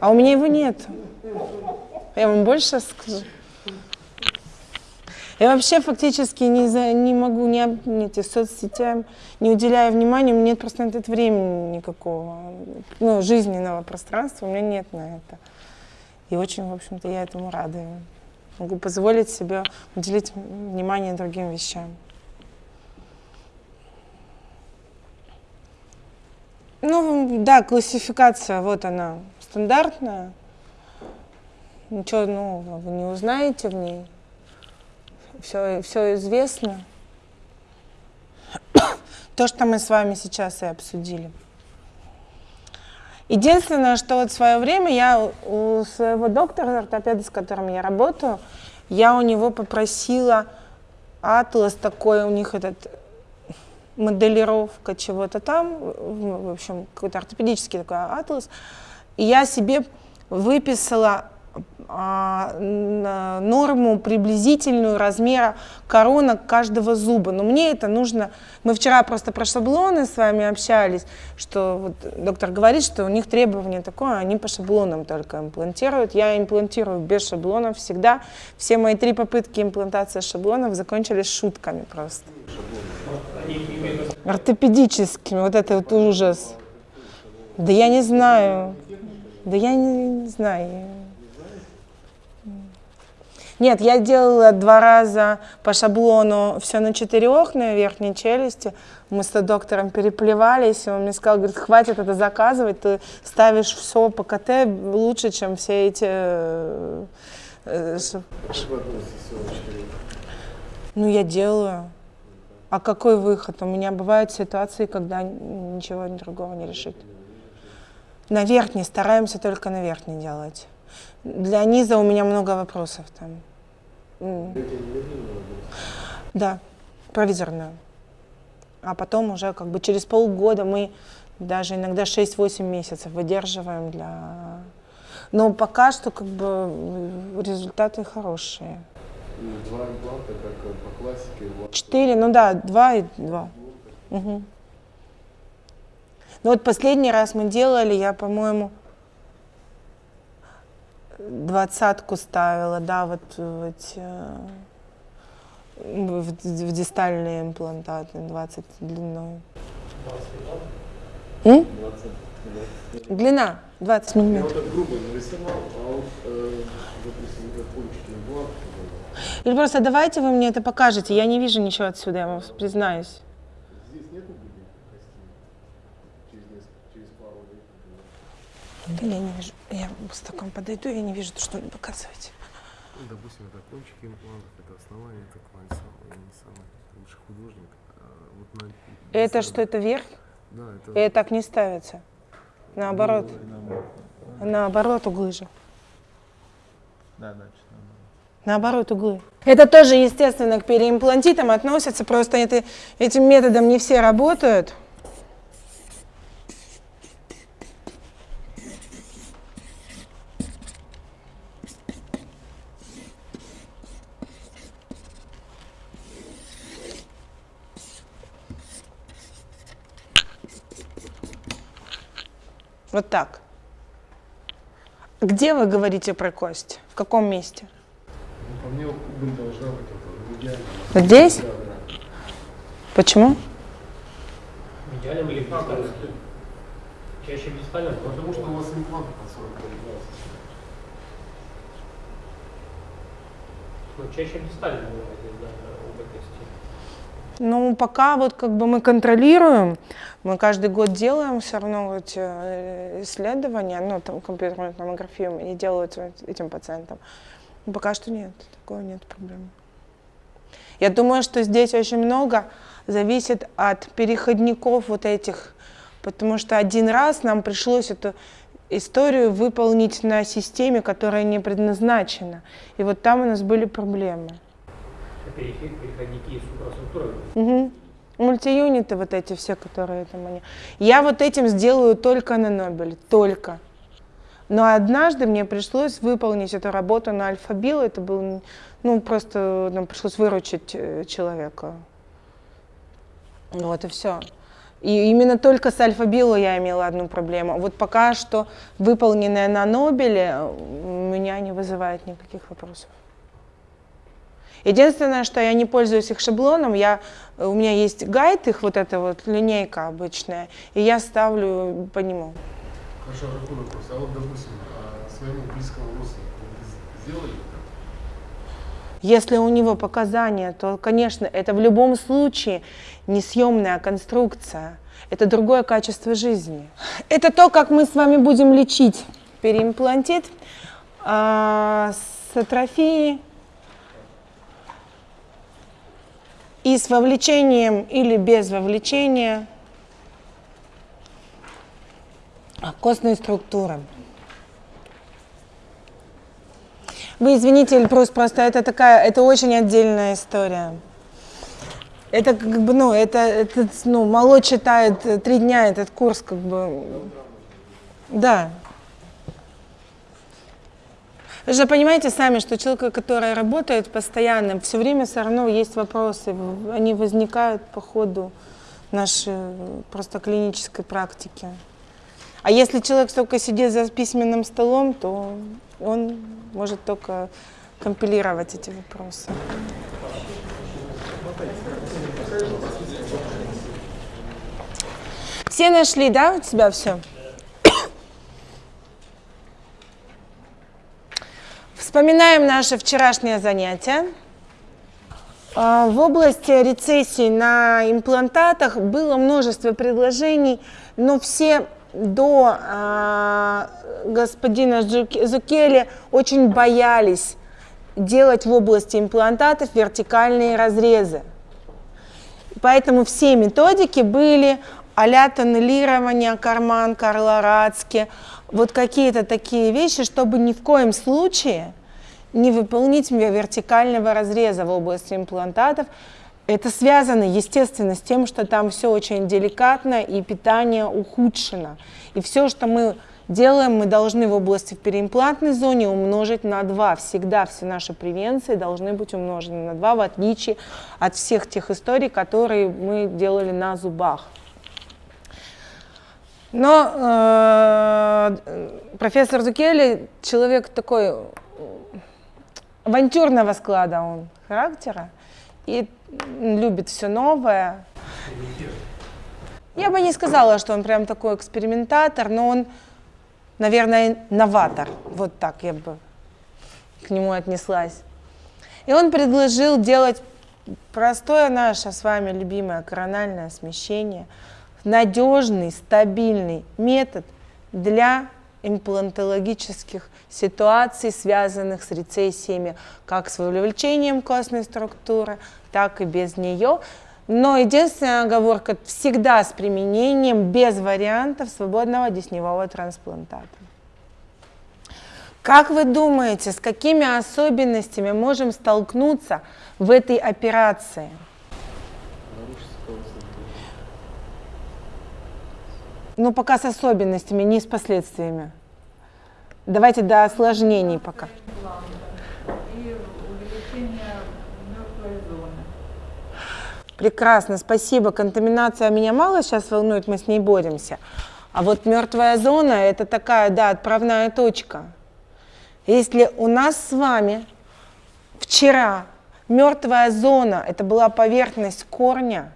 А у меня его нет. Я вам больше скажу. Я вообще фактически не, за, не могу ни, об- ни эти соцсетям, не уделяю внимания, у меня нет просто на это времени никакого, ну, жизненного пространства, у меня нет на это. И очень, в общем-то, я этому рада. Могу позволить себе уделить внимание другим вещам. Ну, да, классификация, вот она, стандартная. Ничего нового вы не узнаете в ней. Все, все известно. То, что мы с вами сейчас и обсудили. Единственное, что вот в свое время я у своего доктора, ортопеда, с которым я работаю, я у него попросила атлас такой, у них этот моделировка чего-то там, в общем, какой-то ортопедический такой атлас. И я себе выписала а, норму приблизительную размера коронок каждого зуба. Но мне это нужно... Мы вчера просто про шаблоны с вами общались, что вот доктор говорит, что у них требование такое, они по шаблонам только имплантируют. Я имплантирую без шаблонов всегда. Все мои три попытки имплантации шаблонов закончились шутками просто. Ортопедическими, вот это вот ужас. Да я не знаю. Да я не, не знаю. Нет, я делала два раза по шаблону все на четырех на верхней челюсти. Мы с доктором переплевались, и он мне сказал, говорит, хватит это заказывать, ты ставишь все по КТ лучше, чем все эти... э, Ну, я делаю. А какой выход? У меня бывают ситуации, когда ничего другого не решить. На верхней стараемся только на верхней делать. Для низа у меня много вопросов там. Да, провизорную. А потом уже как бы через полгода мы даже иногда 6-8 месяцев выдерживаем для... Но пока что как бы м, результаты хорошие. Два импланта, как э, по классике, Четыре, ну да, два и два. Мгм. Ну вот последний раз мы делали, я, по-моему, двадцатку ставила, да, вот в эти, э, в, в дистальные имплантаты, 20 длиной. М? Длина 20 Я миллиметров. вот так грубо нарисовал, а вот, э, допустим, как кончики Или просто давайте вы мне это покажете, я не вижу ничего отсюда, я вам признаюсь. здесь нету глубины кости? Через, несколько, через пару лет, я не вижу, я с таком подойду, я не вижу, что вы показываете. Ну, допустим, это кончики имплантов, это основание, это квальцем, я не самый лучший художник. А вот на Это что, это верх? Да, это... И так не ставится. Наоборот. Наоборот углы же. Да, значит, Наоборот углы. Это тоже, естественно, к переимплантитам относится, просто это, этим методом не все работают. Вот так. Где вы говорите про кость? В каком месте? Ну, по мне убыль должна быть это, идеально. Вот здесь? Да, да. Почему? Или дистальным? Чаще дистальным, Потому что у вас имплант по 40 ну, чаще дистальным бывает, да, оба кости. Ну, пока вот как бы мы контролируем, мы каждый год делаем все равно эти исследования, ну, там компьютерную томографию и делают этим пациентам. Пока что нет, такого нет проблем. Я думаю, что здесь очень много зависит от переходников вот этих, потому что один раз нам пришлось эту историю выполнить на системе, которая не предназначена. И вот там у нас были проблемы. Переходники и супроструктура. Угу. Мультиюниты вот эти все, которые там они. Я вот этим сделаю только на Нобеле, только. Но однажды мне пришлось выполнить эту работу на Альфа-Бил. Это был, ну, просто нам пришлось выручить э, человека. Вот и все. И именно только с альфа-било я имела одну проблему. Вот пока что выполненная на Нобеле меня не вызывает никаких вопросов. Единственное, что я не пользуюсь их шаблоном, я, у меня есть гайд, их вот эта вот линейка обычная, и я ставлю по нему. Хорошо, такой вопрос. А вот, допустим, а, своему близкому родственнику сделали? Если у него показания, то, конечно, это в любом случае несъемная конструкция. Это другое качество жизни. Это то, как мы с вами будем лечить переимплантит а, с атрофией и с вовлечением или без вовлечения костной структуры. Вы извините, Эльбрус, просто это такая, это очень отдельная история. Это как бы, ну, это, это ну, мало читает три дня этот курс, как бы, да. Вы же понимаете сами, что человек, который работает постоянно, все время все равно есть вопросы, они возникают по ходу нашей просто клинической практики. А если человек только сидит за письменным столом, то он может только компилировать эти вопросы. Все нашли, да, у тебя все? Вспоминаем наше вчерашнее занятие. А, в области рецессии на имплантатах было множество предложений, но все до э, господина Зукели очень боялись делать в области имплантатов вертикальные разрезы. Поэтому все методики были а-ля тоннелирование, карман, карлорадски, вот какие-то такие вещи, чтобы ни в коем случае не выполнить вертикального разреза в области имплантатов, это связано, естественно, с тем, что там все очень деликатно и питание ухудшено. И все, что мы делаем, мы должны в области в переимплантной зоне умножить на 2. Всегда все наши превенции должны быть умножены на 2, в отличие от всех тех историй, которые мы делали на зубах. Но э, профессор Зукели человек такой авантюрного склада он характера и любит все новое. Я бы не сказала, что он прям такой экспериментатор, но он, наверное, новатор. Вот так я бы к нему отнеслась. И он предложил делать простое наше с вами любимое корональное смещение, надежный, стабильный метод для имплантологических ситуаций, связанных с рецессиями, как с вовлечением костной структуры, так и без нее. Но единственная оговорка всегда с применением без вариантов свободного десневого трансплантата. Как вы думаете, с какими особенностями можем столкнуться в этой операции? Ну, пока с особенностями, не с последствиями. Давайте до осложнений пока. Прекрасно, спасибо. Контаминация меня мало сейчас волнует, мы с ней боремся. А вот мертвая зона – это такая, да, отправная точка. Если у нас с вами вчера мертвая зона – это была поверхность корня,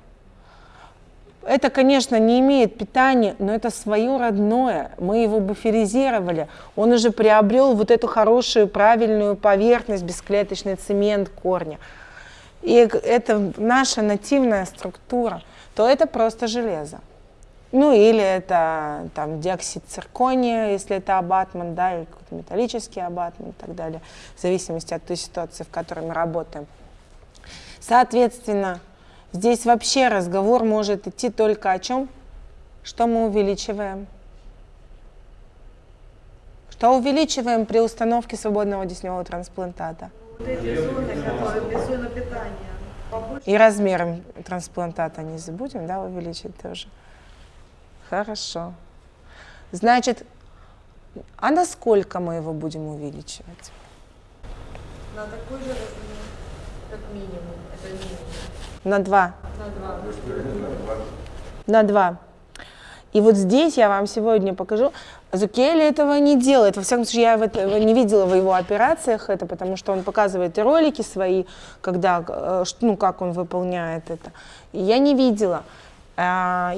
это, конечно, не имеет питания, но это свое родное. Мы его буферизировали. Он уже приобрел вот эту хорошую, правильную поверхность, бесклеточный цемент корня. И это наша нативная структура, то это просто железо. Ну или это там диоксид циркония, если это абатман, да, или какой-то металлический абатман и так далее, в зависимости от той ситуации, в которой мы работаем. Соответственно, Здесь вообще разговор может идти только о чем? Что мы увеличиваем? Что увеличиваем при установке свободного десневого трансплантата? И размером трансплантата не забудем, да, увеличить тоже. Хорошо. Значит, а насколько мы его будем увеличивать? На такой же размер, как минимум. Это минимум. На 2. На 2. на 2. И вот здесь я вам сегодня покажу. Зукели этого не делает. Во всяком случае, я в это, не видела в его операциях это, потому что он показывает ролики свои, когда, э, ну, как он выполняет это. Я не видела. А,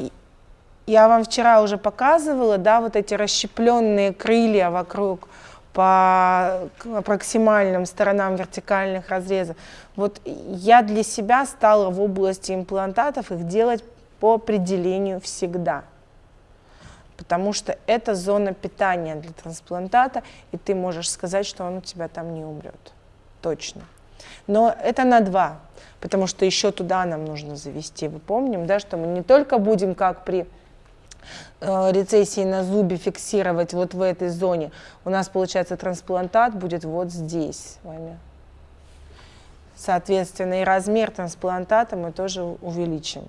Я вам вчера уже показывала, да, вот эти расщепленные крылья вокруг по проксимальным сторонам вертикальных разрезов. Вот я для себя стала в области имплантатов их делать по определению всегда. Потому что это зона питания для трансплантата, и ты можешь сказать, что он у тебя там не умрет. Точно. Но это на два, потому что еще туда нам нужно завести. Вы помним, да, что мы не только будем как при рецессии на зубе фиксировать вот в этой зоне. У нас, получается, трансплантат будет вот здесь с вами. Соответственно, и размер трансплантата мы тоже увеличим.